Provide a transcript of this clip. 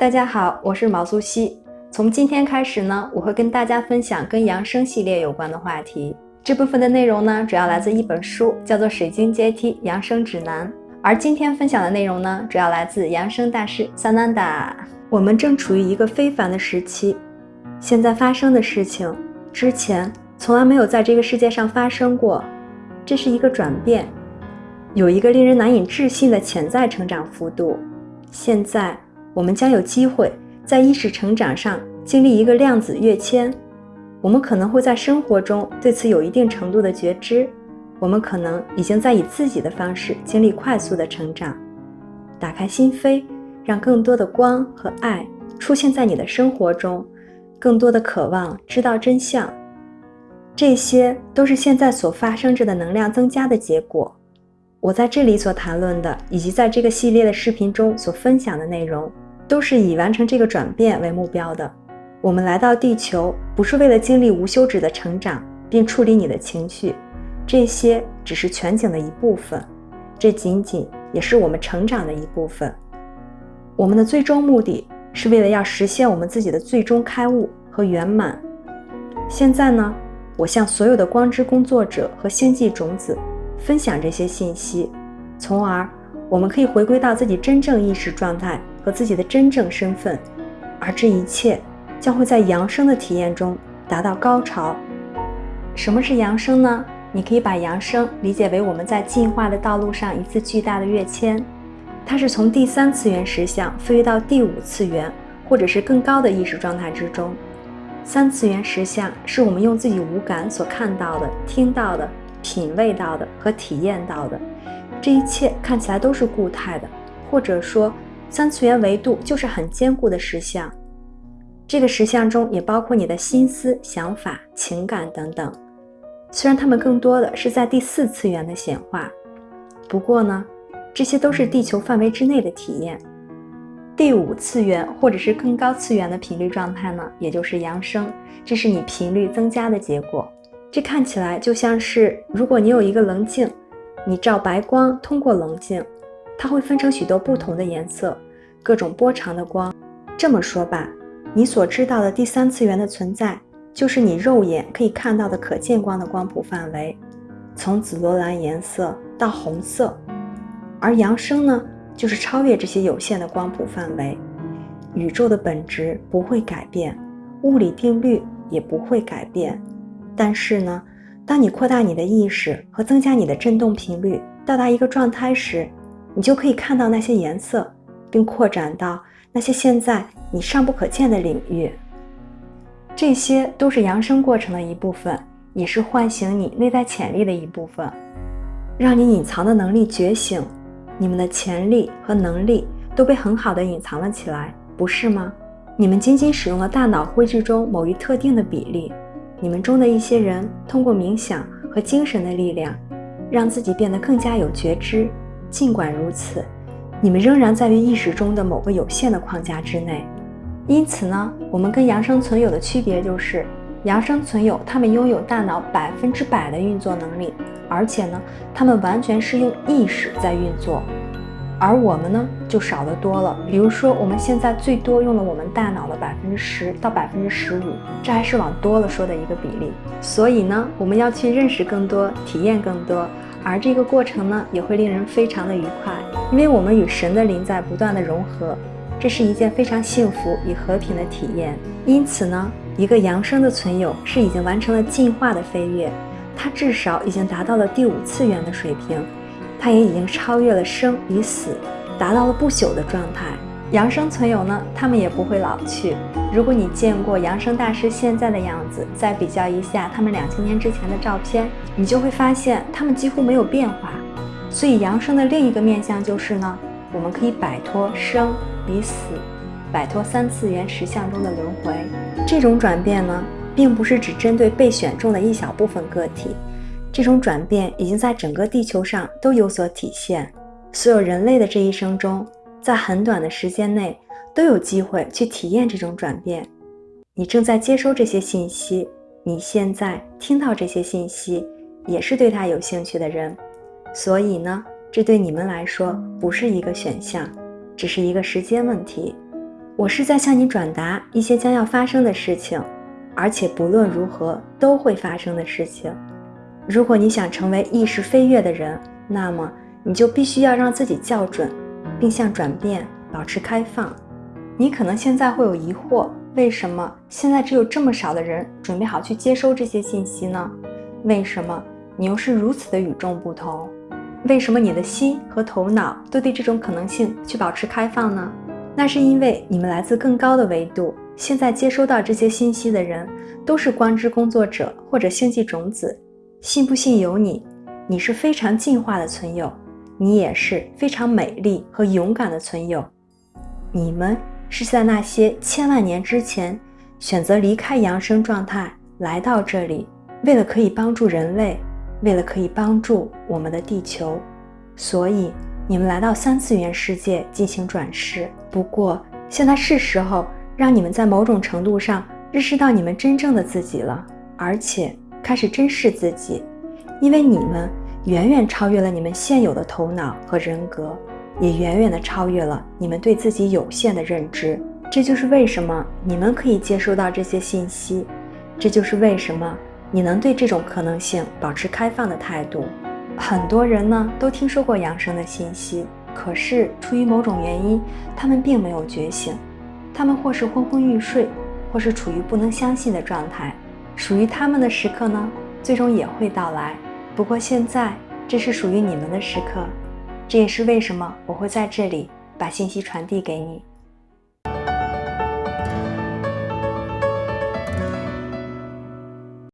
大家好，我是毛苏西。从今天开始呢，我会跟大家分享跟养生系列有关的话题。这部分的内容呢，主要来自一本书，叫做《水晶阶梯养生指南》。而今天分享的内容呢，主要来自养生大师萨南达。我们正处于一个非凡的时期，现在发生的事情，之前从来没有在这个世界上发生过。这是一个转变，有一个令人难以置信的潜在成长幅度。现在。我们将有机会在意识成长上经历一个量子跃迁，我们可能会在生活中对此有一定程度的觉知，我们可能已经在以自己的方式经历快速的成长。打开心扉，让更多的光和爱出现在你的生活中，更多的渴望知道真相，这些都是现在所发生着的能量增加的结果。我在这里所谈论的，以及在这个系列的视频中所分享的内容，都是以完成这个转变为目标的。我们来到地球，不是为了经历无休止的成长，并处理你的情绪，这些只是全景的一部分，这仅仅也是我们成长的一部分。我们的最终目的是为了要实现我们自己的最终开悟和圆满。现在呢，我向所有的光之工作者和星际种子。分享这些信息，从而我们可以回归到自己真正意识状态和自己的真正身份，而这一切将会在扬升的体验中达到高潮。什么是扬升呢？你可以把扬升理解为我们在进化的道路上一次巨大的跃迁，它是从第三次元实相飞跃到第五次元或者是更高的意识状态之中。三次元实相是我们用自己五感所看到的、听到的。品味到的和体验到的，这一切看起来都是固态的，或者说三次元维度就是很坚固的实相。这个实相中也包括你的心思、想法、情感等等。虽然它们更多的是在第四次元的显化，不过呢，这些都是地球范围之内的体验。第五次元或者是更高次元的频率状态呢，也就是扬升，这是你频率增加的结果。这看起来就像是，如果你有一个棱镜，你照白光通过棱镜，它会分成许多不同的颜色，各种波长的光。这么说吧，你所知道的第三次元的存在，就是你肉眼可以看到的可见光的光谱范围，从紫罗兰颜色到红色。而扬升呢，就是超越这些有限的光谱范围。宇宙的本质不会改变，物理定律也不会改变。但是呢，当你扩大你的意识和增加你的振动频率，到达一个状态时，你就可以看到那些颜色，并扩展到那些现在你尚不可见的领域。这些都是扬升过程的一部分，也是唤醒你内在潜力的一部分，让你隐藏的能力觉醒。你们的潜力和能力都被很好的隐藏了起来，不是吗？你们仅仅使用了大脑灰质中某一特定的比例。你们中的一些人通过冥想和精神的力量，让自己变得更加有觉知。尽管如此，你们仍然在于意识中的某个有限的框架之内。因此呢，我们跟扬生存有的区别就是，扬生存有他们拥有大脑百分之百的运作能力，而且呢，他们完全是用意识在运作。而我们呢，就少得多了。比如说，我们现在最多用了我们大脑的百分之十到百分之十五，这还是往多了说的一个比例。所以呢，我们要去认识更多，体验更多，而这个过程呢，也会令人非常的愉快，因为我们与神的灵在不断的融合，这是一件非常幸福与和平的体验。因此呢，一个扬升的存有是已经完成了进化的飞跃，它至少已经达到了第五次元的水平。他也已经超越了生与死，达到了不朽的状态。阳生存有呢，他们也不会老去。如果你见过阳生大师现在的样子，再比较一下他们两千年之前的照片，你就会发现他们几乎没有变化。所以阳生的另一个面向就是呢，我们可以摆脱生与死，摆脱三次元实相中的轮回。这种转变呢，并不是只针对被选中的一小部分个体。这种转变已经在整个地球上都有所体现。所有人类的这一生中，在很短的时间内都有机会去体验这种转变。你正在接收这些信息，你现在听到这些信息，也是对他有兴趣的人。所以呢，这对你们来说不是一个选项，只是一个时间问题。我是在向你转达一些将要发生的事情，而且不论如何都会发生的事情。如果你想成为意识飞跃的人，那么你就必须要让自己校准，并向转变保持开放。你可能现在会有疑惑：为什么现在只有这么少的人准备好去接收这些信息呢？为什么你又是如此的与众不同？为什么你的心和头脑都对这种可能性去保持开放呢？那是因为你们来自更高的维度，现在接收到这些信息的人都是光之工作者或者星际种子。信不信由你，你是非常进化的存有，你也是非常美丽和勇敢的存有。你们是在那些千万年之前选择离开扬升状态来到这里，为了可以帮助人类。为了可以帮助我们的地球，所以你们来到三次元世界进行转世。不过，现在是时候让你们在某种程度上认识到你们真正的自己了，而且开始珍视自己，因为你们远远超越了你们现有的头脑和人格，也远远的超越了你们对自己有限的认知。这就是为什么你们可以接收到这些信息，这就是为什么。你能对这种可能性保持开放的态度。很多人呢都听说过养生的信息，可是出于某种原因，他们并没有觉醒。他们或是昏昏欲睡，或是处于不能相信的状态。属于他们的时刻呢，最终也会到来。不过现在，这是属于你们的时刻。这也是为什么我会在这里把信息传递给你。